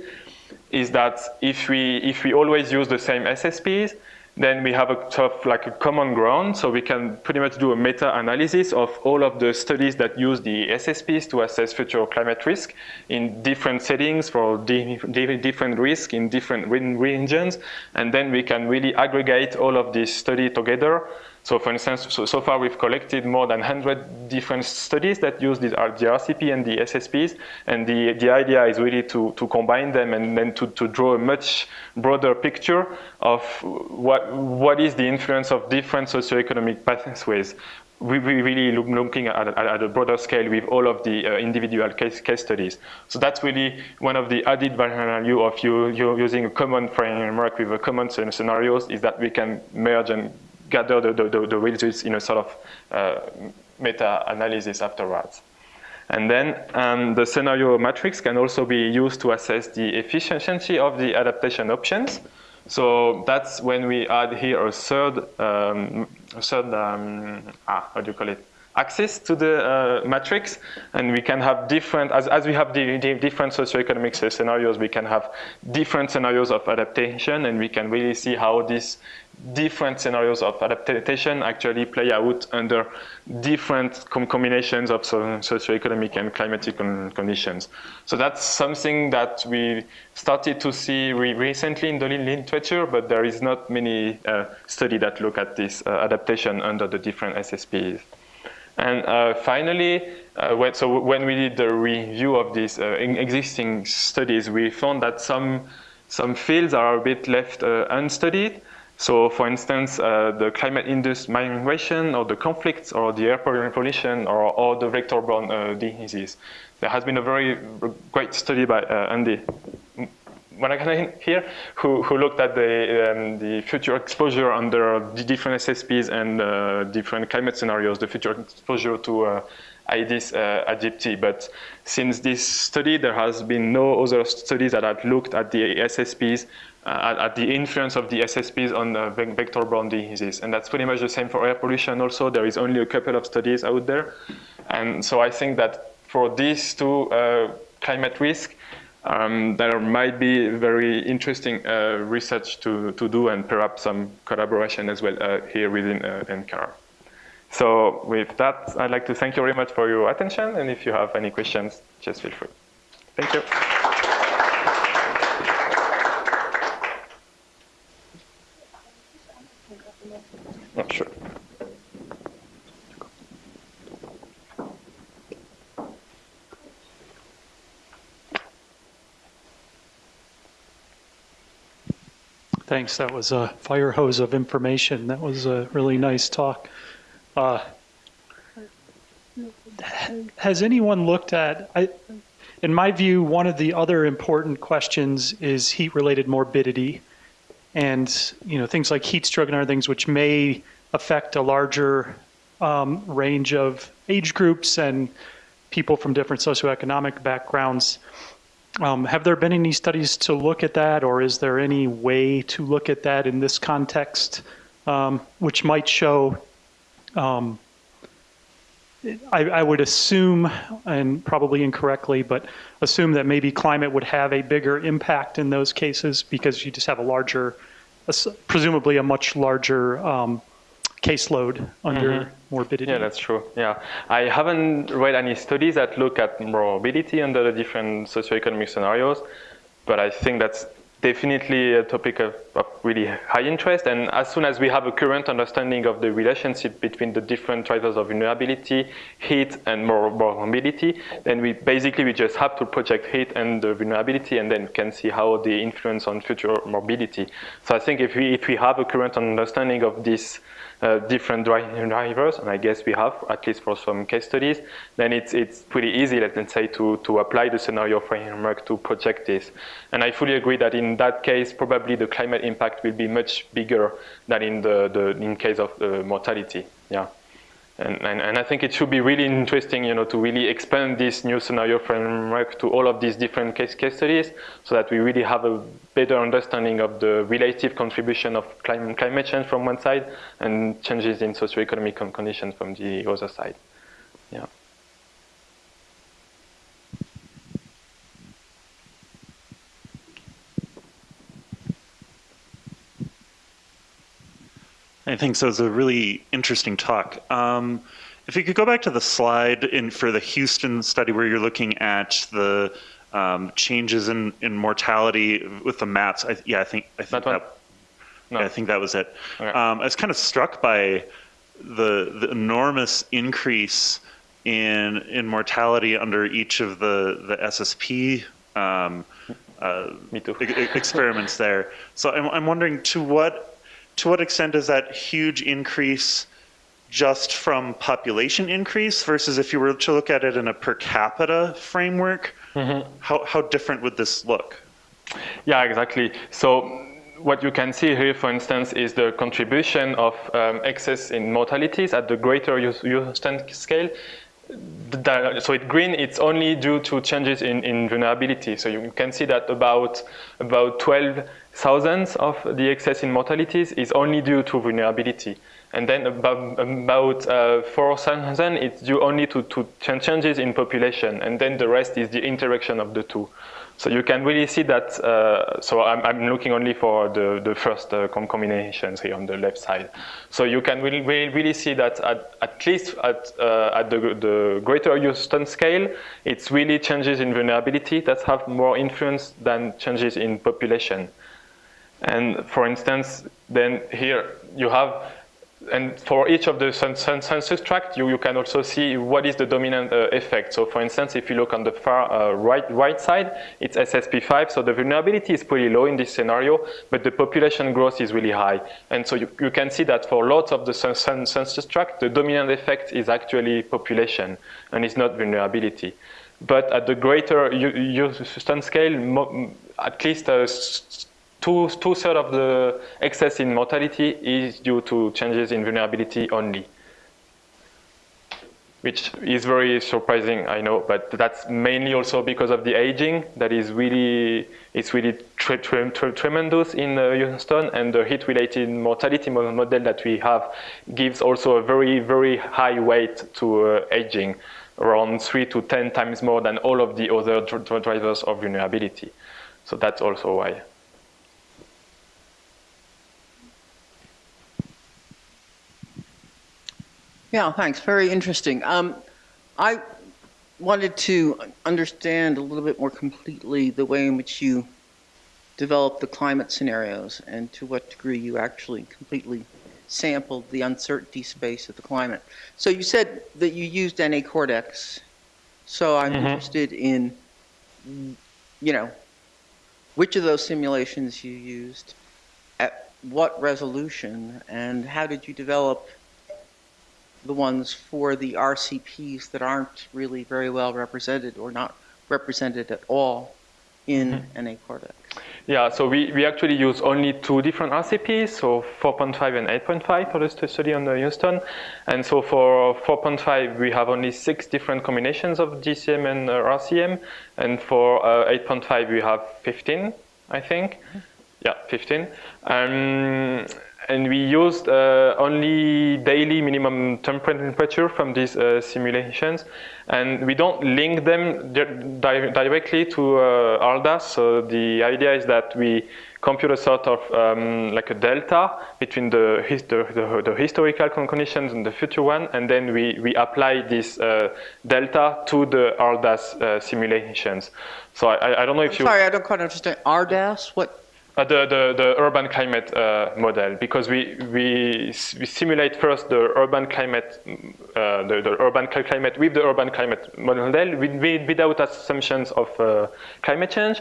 is that if we, if we always use the same SSPs, then we have a sort of like a common ground, so we can pretty much do a meta-analysis of all of the studies that use the SSPs to assess future climate risk in different settings for different risk in different regions, and then we can really aggregate all of these studies together so for instance, so, so, far we've collected more than 100 different studies that use the, RCP and the SSPs, and the, the idea is really to, to combine them and then to, to draw a much broader picture of what, what is the influence of different socioeconomic pathways. We, we really look, looking at, at, at, a broader scale with all of the uh, individual case, case studies. So that's really one of the added value of you, you using a common framework with a common scenarios is that we can merge and gather the, the, the, results in a sort of uh, meta-analysis afterwards. And then um, the scenario matrix can also be used to assess the efficiency of the adaptation options. So that's when we add here a third, um, a third um, ah, how do you call it? access to the uh, matrix, and we can have different, as, as we have the, the different socioeconomic scenarios, we can have different scenarios of adaptation, and we can really see how these different scenarios of adaptation actually play out under different com combinations of so socioeconomic and climatic con conditions. So that's something that we started to see re recently in the literature, but there is not many uh, study that look at this uh, adaptation under the different SSPs. And uh, finally, uh, when, so when we did the review of these uh, existing studies, we found that some, some fields are a bit left uh, unstudied. So for instance, uh, the climate-induced migration or the conflicts or the air pollution or, or the vector-borne uh, diseases. There has been a very great study by Andy here, who, who looked at the, um, the future exposure under the different SSPs and uh, different climate scenarios, the future exposure to uh, Aedes uh. But since this study, there has been no other studies that have looked at the SSPs, uh, at, at, the influence of the SSPs on uh, vector-borne diseases. And that's pretty much the same for air pollution also. There is only a couple of studies out there. And so I think that for these two uh, climate risk, um, there might be very interesting uh, research to, to do and perhaps some collaboration as well uh, here within uh, NCAR. So with that, I'd like to thank you very much for your attention. And if you have any questions, just feel free. Thank you. Oh, sure. Thanks. That was a fire hose of information. That was a really nice talk. Uh, has anyone looked at, I, in my view, one of the other important questions is heat-related morbidity and you know things like heat stroke and other things which may affect a larger um, range of age groups and people from different socioeconomic backgrounds. Um, have there been any studies to look at that, or is there any way to look at that in this context, um, which might show, um, I, I, would assume, and probably incorrectly, but assume that maybe climate would have a bigger impact in those cases because you just have a larger, presumably a much larger um, caseload under mm -hmm. morbidity. Yeah, that's true. Yeah, I haven't read any studies that look at morbidity under the different socioeconomic scenarios, but I think that's definitely a topic of, of, really high interest. And as soon as we have a current understanding of the relationship between the different drivers of vulnerability, heat, and more morbidity, then we basically we just have to project heat and the vulnerability, and then we can see how they influence on future morbidity. So I think if we if we have a current understanding of this uh, different drivers, and I guess we have, at least for some case studies, then it's, it's pretty easy, let's say, to, to apply the scenario framework to project this. And I fully agree that in that case, probably the climate impact will be much bigger than in the, the in case of the mortality. Yeah. And, and, and, I think it should be really interesting, you know, to really expand this new scenario framework to all of these different case, case studies so that we really have a better understanding of the relative contribution of climate, climate change from one side and changes in socioeconomic conditions from the other side. Yeah. I think so. It was a really interesting talk. Um, if you could go back to the slide in for the Houston study where you're looking at the um, changes in, in mortality with the maps. I, yeah, I think I think That that, No. yeah, I think that was it. Okay. Um, I was kind of struck by the the enormous increase in in mortality under each of the the SSP um, uh, experiments there. So I'm, I'm wondering to what to what extent is that huge increase just from population increase versus if you were to look at it in a per capita framework, how, how different would this look? Yeah, exactly. So what you can see here, for instance, is the contribution of um, excess in mortalities at the greater Hous- Houston scale. So it green, it's only due to changes in, in vulnerability. So you can see that about about 12,000 of the excess in mortalities is only due to vulnerability. And then about, about uh, 4,000, it's due only to, to changes in population. And then the rest is the interaction of the two. So you can really see that, uh, so I'm, I'm looking only for the, the first uh, com- combinations here on the left side. So you can really, really, really see that at, at least at, uh, at the, the greater Houston scale, it's really changes in vulnerability that have more influence than changes in population. And for instance, then here you have, and for each of the cen- cen- census tract, you, you can also see what is the dominant uh, effect. So for instance, if you look on the far uh, right, right side, it's SSP5, so the vulnerability is pretty low in this scenario, but the population growth is really high. And so you, you can see that for lots of the cen- cen- census tract, the dominant effect is actually population, and it's not vulnerability. But at the greater Houston scale, at least uh, two two thirds of the excess in mortality is due to changes in vulnerability only, which is very surprising, I know, but that's mainly also because of the aging that is really it's really tre- tre- tre- tremendous in uh, Houston, and the heat-related mortality mo- model that we have gives also a very very high weight to uh, aging, around three to ten times more than all of the other dr- dr- drivers of vulnerability. So that's also why. Yeah, thanks. Very interesting. Um, I wanted to understand a little bit more completely the way in which you develop the climate scenarios and to what degree you actually completely sampled the uncertainty space of the climate. So you said that you used NA CORDEX. So I'm Mhm. interested in, you know, which of those simulations you used, at what resolution, and how did you develop the ones for the RCPs that aren't really very well represented or not represented at all in NA CORDEX. Yeah, so we, we actually use only two different RCPs, so 4.5 and 8.5 for the study on the Houston. And so for 4.5, we have only six different combinations of GCM and uh, RCM. And for uh, 8.5, we have 15, I think. Yeah, 15. Um, and we used uh, only daily minimum temperature from these uh, simulations. And we don't link them di- di- directly to uh, HRLDAS. So the idea is that we compute a sort of um, like a delta between the, the, the, historical conditions and the future one. And then we, we apply this uh, delta to the HRLDAS uh, simulations. So I, I don't know if you... Sorry, I don't quite understand. RDAS? What? Uh, the, the, the urban climate uh, model because we, we, we simulate first the urban climate uh, the, the urban climate with the urban climate model with, with, without assumptions of uh, climate change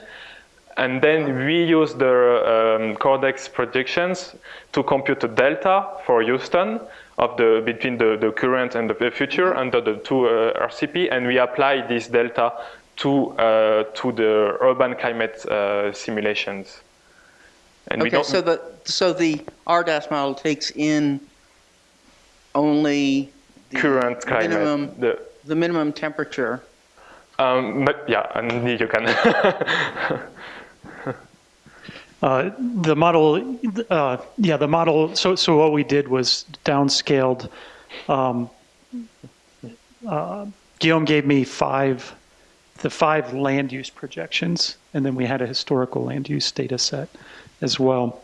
and then we use the um, CORDEX predictions to compute the delta for Houston of the between the, the current and the future under the two uh, RCP and we apply this delta to uh, to the urban climate simulations. And we Okay, don't, so the, so the RDAS model takes in only the current climate. minimum, The, the minimum temperature. um, but yeah, and you can. Uh, the model, uh, yeah, the model. So, so what we did was downscaled. Um, uh, Guillaume gave me five, the five land use projections, and then we had a historical land use data set as well.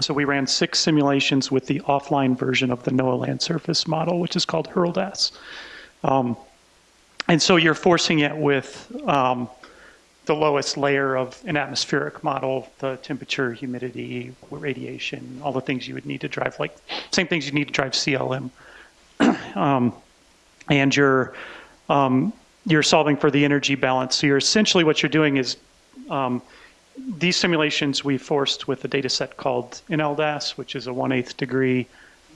So we ran six simulations with the offline version of the NOAA land surface model, which is called HRLDAS. Um, and so you're forcing it with um, the lowest layer of an atmospheric model, the temperature, humidity, radiation, all the things you would need to drive, like same things you need to drive CLM. um, and you're um, you're solving for the energy balance. So you're essentially what you're doing is um, these simulations we forced with a data set called NLDAS, which is a 1 8 degree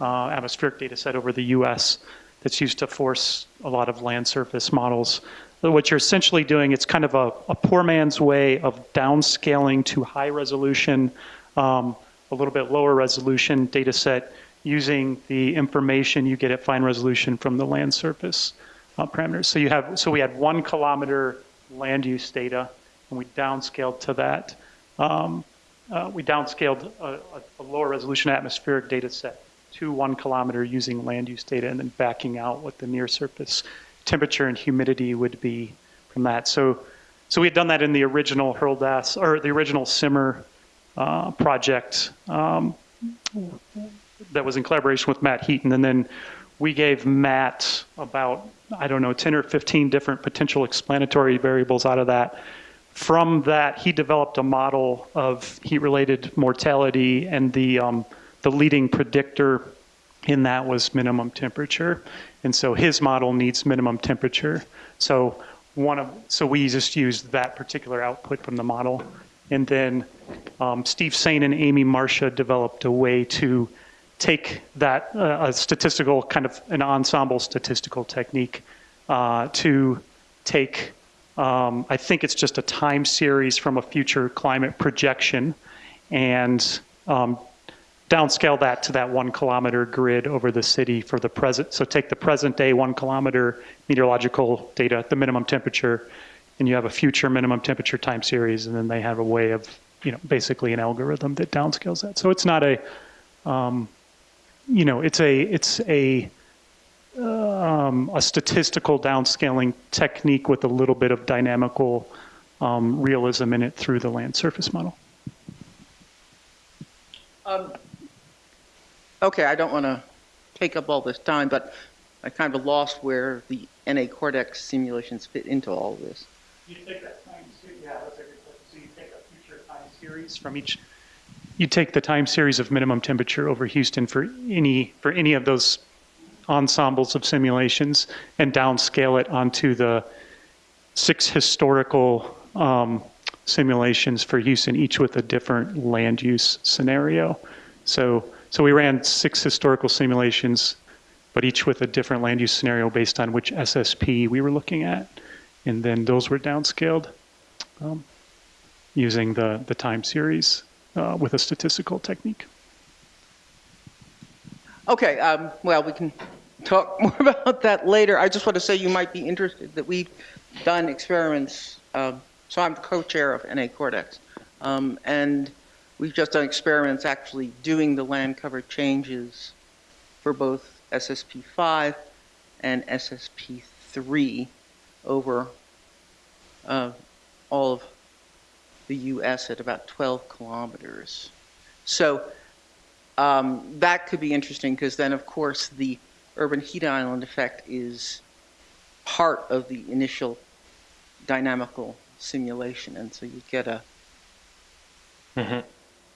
uh, atmospheric data set over the US that's used to force a lot of land surface models. What you're essentially doing, it's kind of a, a poor man's way of downscaling to high resolution, um, a little bit lower resolution data set using the information you get at fine resolution from the land surface uh, parameters. So you have, so we had one kilometer land use data, and we downscaled to that. Um, uh, we downscaled a, a, lower resolution atmospheric data set to one kilometer using land use data, and then backing out what the near surface temperature and humidity would be from that. So, so we had done that in the original HRLDAS or the original SIMMER uh, project um, that was in collaboration with Matt Heaton, and then we gave Matt about I don't know, 10 or 15 different potential explanatory variables out of that. From that, he developed a model of heat-related mortality, and the, um, the leading predictor in that was minimum temperature. And so his model needs minimum temperature. So one of, so we just used that particular output from the model. And then um, Steve Sain and Amy Marsha developed a way to take that uh, a statistical kind of an ensemble statistical technique uh, to take, um, I think it's just a time series from a future climate projection and um, downscale that to that one kilometer grid over the city for the present. So take the present day one kilometer meteorological data, the minimum temperature, and you have a future minimum temperature time series, and then they have a way of, you know, basically an algorithm that downscales that. So it's not a, um, you know, it's a it's a um, a statistical downscaling technique with a little bit of dynamical um, realism in it through the land surface model. Um, okay, I don't want to take up all this time, but I kind of lost where the NA CORDEX simulations fit into all of this. You take that time series, yeah, that's a good question. So you take a future time series from each you take the time series of minimum temperature over Houston for any for any of those ensembles of simulations and downscale it onto the six historical um, simulations for Houston, each with a different land use scenario. So, so we ran six historical simulations, but each with a different land use scenario based on which SSP we were looking at. And then those were downscaled um, using the, the time series uh, with a statistical technique. Okay, um, well, we can talk more about that later. I just want to say you might be interested that we've done experiments. Uh, so I'm co-chair of NA CORDEX, um, and we've just done experiments actually doing the land cover changes for both SSP5 and SSP3 over uh, all of the U.S. at about 12 kilometers. So um, that could be interesting because then, of course, the urban heat island effect is part of the initial dynamical simulation. And so you get a, mm -hmm.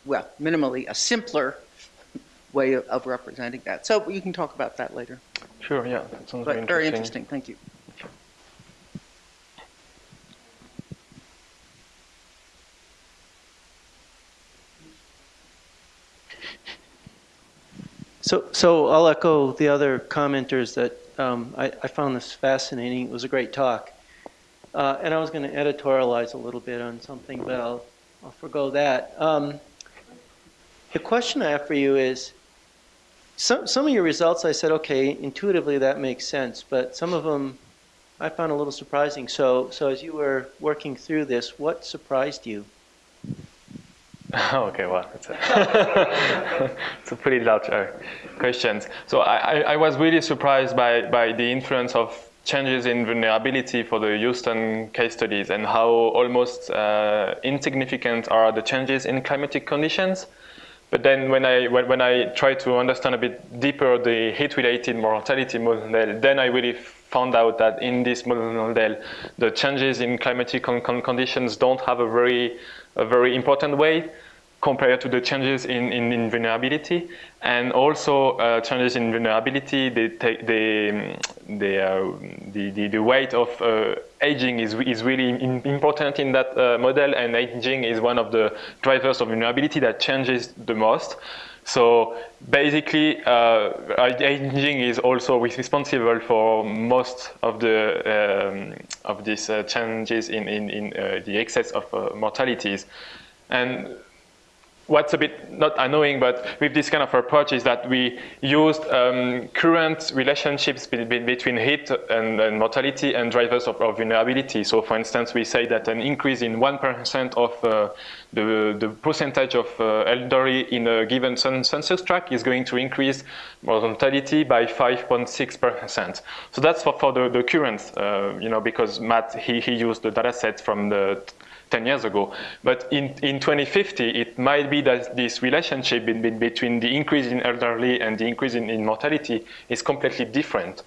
well, minimally a simpler way of, of, representing that. So you can talk about that later. Sure, yeah, that sounds but very interesting. Very interesting, thank you. So, so I'll echo the other commenters that um, I, I, found this fascinating. It was a great talk. Uh, and I was going to editorialize a little bit on something, but I'll, I'll forego that. Um, the question I have for you is, some, some of your results I said, okay, intuitively that makes sense, but some of them I found a little surprising. So, so as you were working through this, what surprised you? okay, well, it's a, it's a pretty large uh, question. So I, I, was really surprised by, by the influence of changes in vulnerability for the Houston case studies and how almost uh, insignificant are the changes in climatic conditions. But then when I, when, when I try to understand a bit deeper the heat-related mortality model, then I really found out that in this model, the changes in climatic con con conditions don't have a very, a very important weight compared to the changes in, in, in vulnerability. And also uh, changes in vulnerability, they take the, the, uh, the, the, the, weight of uh, aging is, is really in, important in that uh, model, and aging is one of the drivers of vulnerability that changes the most. So basically, uh, aging is also responsible for most of the um, of these uh, changes in in, in the excess of mortalities, and what's a bit not annoying, but with this kind of approach is that we used um, current relationships be be between heat and, and, mortality and drivers of, of, vulnerability. So for instance, we say that an increase in 1% of uh, the, the percentage of uh, elderly in a given census tract is going to increase mortality by 5.6%. So that's for, for the, the current, uh, you know, because Matt, he, he used the data set from the 10 years ago. But in, in 2050, it might be that this relationship between the increase in elderly and the increase in, in mortality is completely different.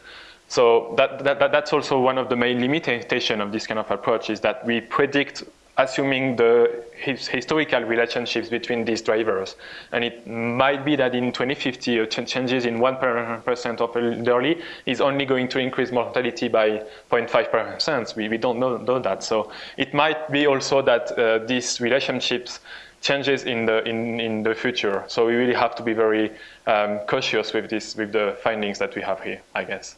So that, that, that's also one of the main limitations of this kind of approach is that we predict assuming the his historical relationships between these drivers. And it might be that in 2050, ch changes in 1% of elderly is only going to increase mortality by 0.5%. We, we don't know, know, that. So it might be also that uh, these relationships changes in the, in, in the future. So we really have to be very um, cautious with, this, with the findings that we have here, I guess.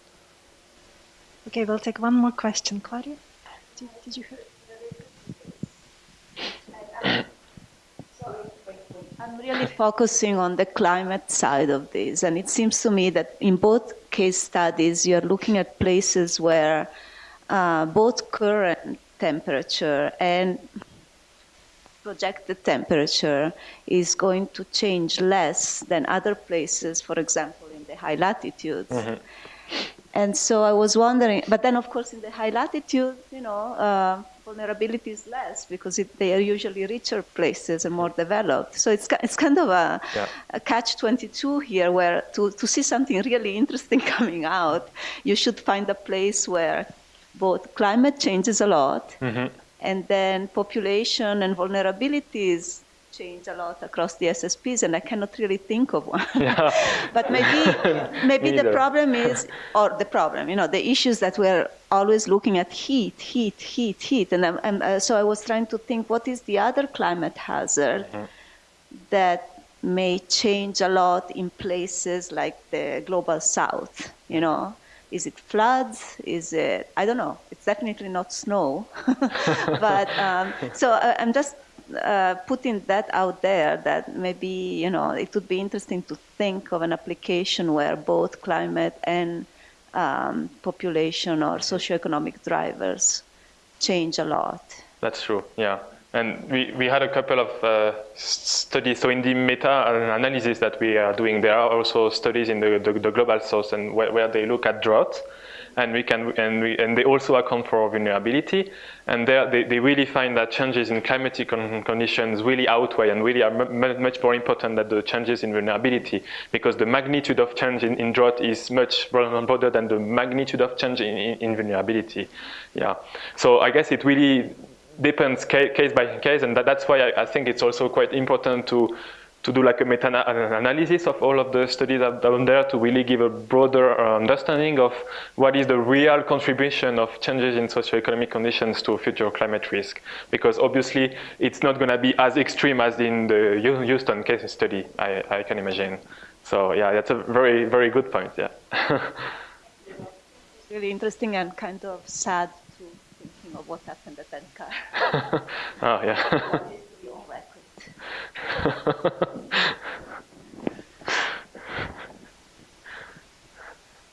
Okay, we'll take one more question. Claudia, did, did you hear? I'm really focusing on the climate side of this, and it seems to me that in both case studies, you're looking at places where uh, both current temperature and projected temperature is going to change less than other places, for example, in the high latitudes. Mm -hmm. And so I was wondering, but then of course in the high latitude, you know, uh, vulnerability is less because it, they are usually richer places and more developed. So it's, it's kind of a, yeah. a catch-22 here where to, to see something really interesting coming out, you should find a place where both climate changes a lot mm-hmm. and then population and vulnerabilities change a lot across the SSPs, and I cannot really think of one. Yeah. but maybe, maybe the problem is, or the problem, you know, the issues that we're always looking at heat, heat, heat, heat, and, uh, so I was trying to think, what is the other climate hazard mm-hmm. that may change a lot in places like the global south, you know? Is it floods? Is it, I don't know. It's definitely not snow. but um, so uh, I'm just uh, putting that out there that maybe you know it would be interesting to think of an application where both climate and um, population or socioeconomic drivers change a lot. That's true. Yeah. And we, we had a couple of uh, studies. So in the meta-analysis that we are doing, there are also studies in the, the, the global source and where, where, they look at drought and we can and we and they also account for vulnerability. And they, they really find that changes in climatic conditions really outweigh and really are much more important than the changes in vulnerability because the magnitude of change in, in drought is much broader than the magnitude of change in, in, in vulnerability. Yeah. So I guess it really depends case by case, and that, that's why I, I think it's also quite important to to do like a meta-analysis of all of the studies down there to really give a broader uh, understanding of what is the real contribution of changes in socioeconomic conditions to future climate risk. Because obviously it's not going to be as extreme as in the Houston case study, I, I can imagine. So yeah, that's a very, very good point, yeah. it's really interesting and kind of sad to thinking of what happened at NCAR. oh, yeah.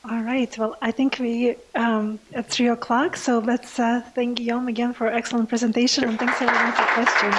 All right. Well, I think we um, at three o'clock. So let's uh, thank Guillaume again for excellent presentation, and thanks everyone for questions.